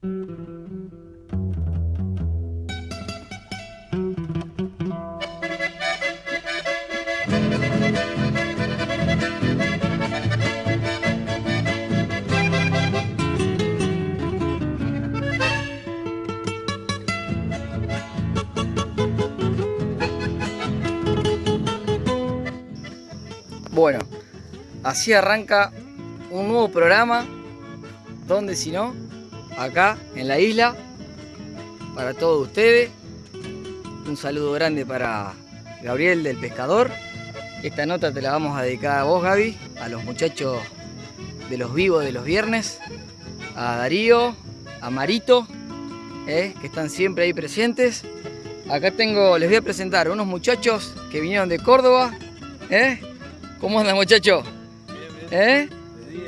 Bueno, así arranca un nuevo programa, donde si no, acá en la isla, para todos ustedes. Un saludo grande para Gabriel del Pescador. Esta nota te la vamos a dedicar a vos, Gaby, a los muchachos de los vivos de los viernes, a Darío, a Marito, eh, que están siempre ahí presentes. Acá tengo, les voy a presentar unos muchachos que vinieron de Córdoba, ¿eh? ¿Cómo andan muchachos? ¿Eh?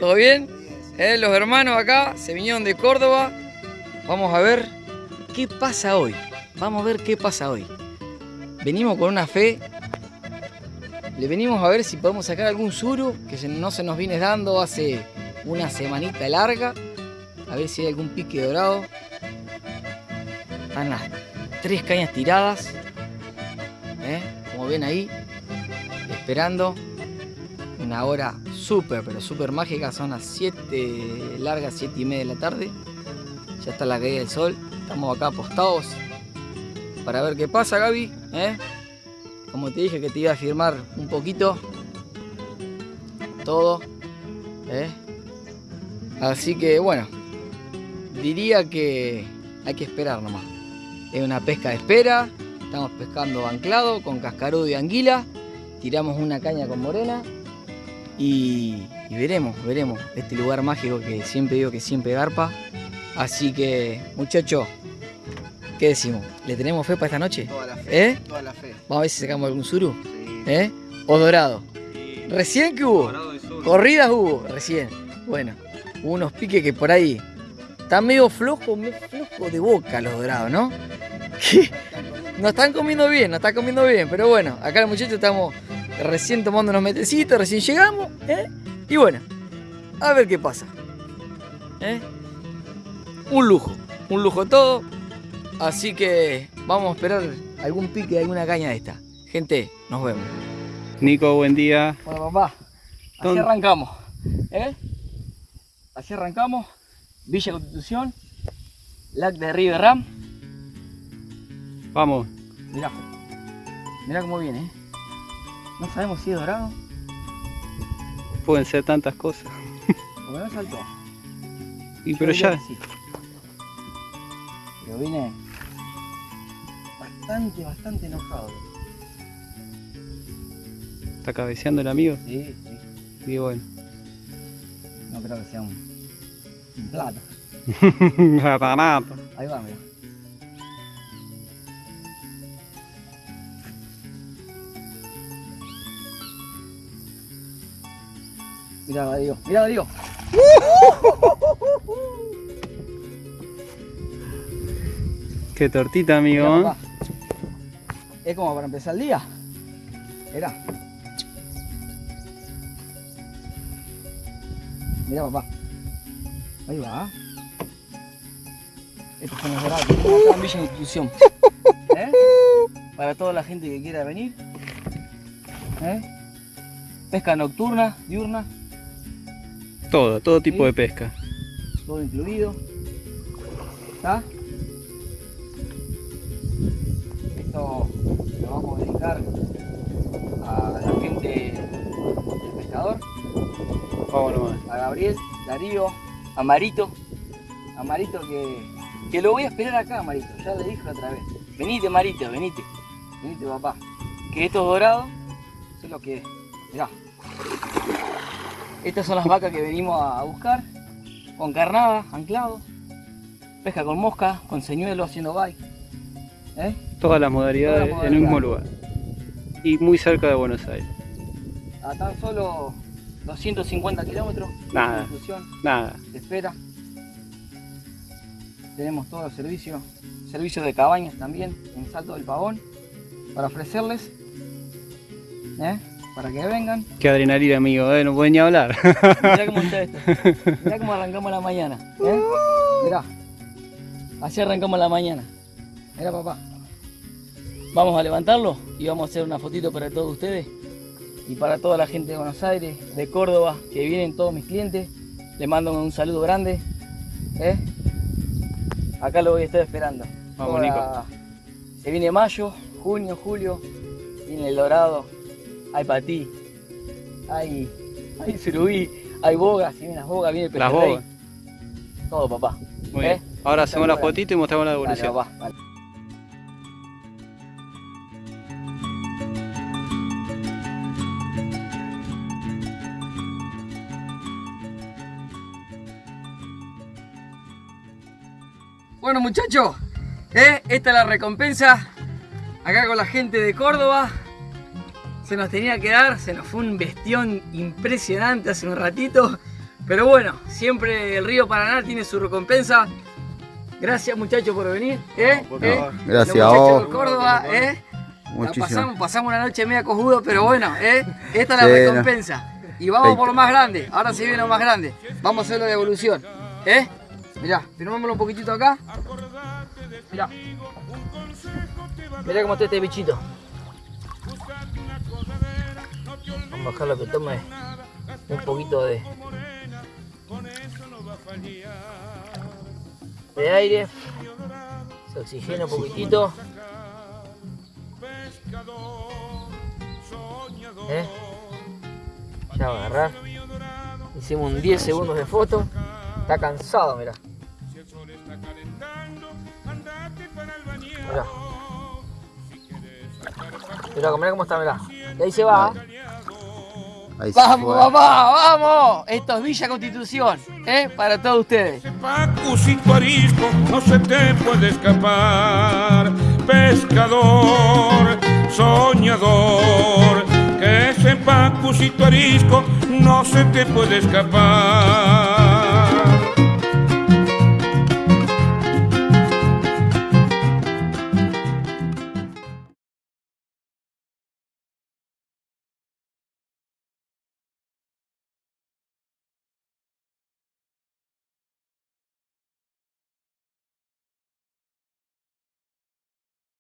¿Todo bien? ¿Eh? Los hermanos acá se vinieron de Córdoba. Vamos a ver qué pasa hoy. Vamos a ver qué pasa hoy. Venimos con una fe. Le venimos a ver si podemos sacar algún suru que no se nos viene dando hace una semanita larga. A ver si hay algún pique dorado. Están las tres cañas tiradas. ¿Eh? Como ven ahí. Esperando una hora súper, pero súper mágica. Son las 7 largas, 7 y media de la tarde. Ya está la caída del sol. Estamos acá apostados para ver qué pasa, Gaby. ¿eh? Como te dije que te iba a firmar un poquito todo. ¿eh? Así que bueno, diría que hay que esperar nomás. Es una pesca de espera. Estamos pescando anclado con cascarudo y anguila. Tiramos una caña con morena y, veremos, veremos este lugar mágico que siempre digo que siempre garpa. Así que, muchachos, ¿qué decimos? ¿Le tenemos fe para esta noche? Toda la fe. ¿Eh? Toda la fe. Vamos a ver si sacamos algún suru. Sí. ¿Eh? ¿O dorado? Sí. ¿Recién que hubo? Y. Corridas hubo, recién. Bueno, hubo unos piques que por ahí están medio flojos, medio flojos de boca los dorados, ¿no? Que nos están comiendo bien, nos están comiendo bien, pero bueno, acá los muchachos estamos recién tomando unos metecitos, recién llegamos, ¿eh? Y bueno, a ver qué pasa. ¿eh? Un lujo, un lujo todo. Así que vamos a esperar algún pique de alguna caña de esta. Gente, nos vemos. Nico, buen día. Bueno, papá, así ¿Dónde? arrancamos. ¿eh? Así arrancamos. Villa Constitución, LAC de River Ram. Vamos. Mirá, mirá cómo viene. ¿eh? No sabemos si es dorado Pueden ser tantas cosas. porque no saltó. Y Yo pero ya, sí. Pero viene bastante, bastante enojado. está cabeceando el amigo. Sí, sí. Y bueno. No creo que sea un, un plato. Ahí va, mira. Mira, Darío, mira, Darío. Qué tortita, amigo. ¿eh? Es como para empezar el día. Mira. Mira, papá. Ahí va. Dorados que tenemos acá en Villa Institución. ¿Eh? Para toda la gente que quiera venir. ¿Eh? Pesca nocturna, diurna, Todo, todo tipo Sí. de pesca. todo incluido. ¿Está? Esto lo vamos a dedicar a la gente del pescador, Vamos nomás. a Gabriel, Darío, a Marito. A Marito que, que lo voy a esperar acá, Marito. Ya le dije otra vez. Venite, Marito, venite. Venite, papá. Que estos dorados son los que. Mirá. Estas son las vacas que venimos a buscar. Con carnada, anclado. Pesca con mosca, con señuelo, haciendo bike. ¿Eh? Todas las modalidades Todas las en un mismo lugar. Y muy cerca de Buenos Aires. A tan solo 250 kilómetros. Nada. Nada. de espera. Tenemos todos los servicios, servicios de cabañas también en Salto del Pavón para ofrecerles, ¿eh? Para que vengan. Qué adrenalina, amigo. eh, No pueden ni hablar. Mirá cómo está esto, mirá cómo arrancamos la mañana. ¿eh? Mirá, Así arrancamos la mañana. Mira papá. Vamos a levantarlo y vamos a hacer una fotito para todos ustedes y para toda la gente de Buenos Aires, de Córdoba, que vienen todos mis clientes. Les mando un saludo grande. ¿eh? Acá lo voy a estar esperando. Vamos, Ahora, Nico. Se viene mayo, junio, julio, viene el dorado, hay patí, hay, hay surubí, hay bogas, si vienen las bogas, viene el Las bogas. Todo papá. Muy ¿Eh? bien. Ahora hacemos la fotito y mostramos la Dale, devolución. papá, dale. Bueno muchachos, ¿eh? esta es la recompensa. Acá con la gente de Córdoba. Se nos tenía que dar, se nos fue un bestión impresionante hace un ratito. Pero bueno, siempre el río Paraná tiene su recompensa. Gracias muchachos por venir. ¿eh? por ¿eh? Gracias Los a muchachos vos. de Córdoba, ¿eh? La Muchísimo. pasamos, pasamos una noche media cojudo, pero bueno, ¿eh? esta es la Sí, recompensa. Y vamos por lo más grande. Ahora se viene lo más grande. Vamos a hacer la devolución. ¿Eh? Mirá, firmámoslo un poquitito acá. Mirá. Mirá cómo está este bichito. Vamos a dejarlo que tome un poquito de, de aire. Se oxigena un poquitito. ¿Eh? Ya va agarrar. Hicimos un 10 segundos de foto. Está cansado. Mirá. Mirá, mirá cómo está, mirá. Y ahí se va. Ahí Vamos, papá, vamos. Esto es Villa Constitución, ¿eh? Para todos ustedes. Pacucito arisco, no se te puede escapar. Pescador, soñador, que ese pacucito arisco no se te puede escapar.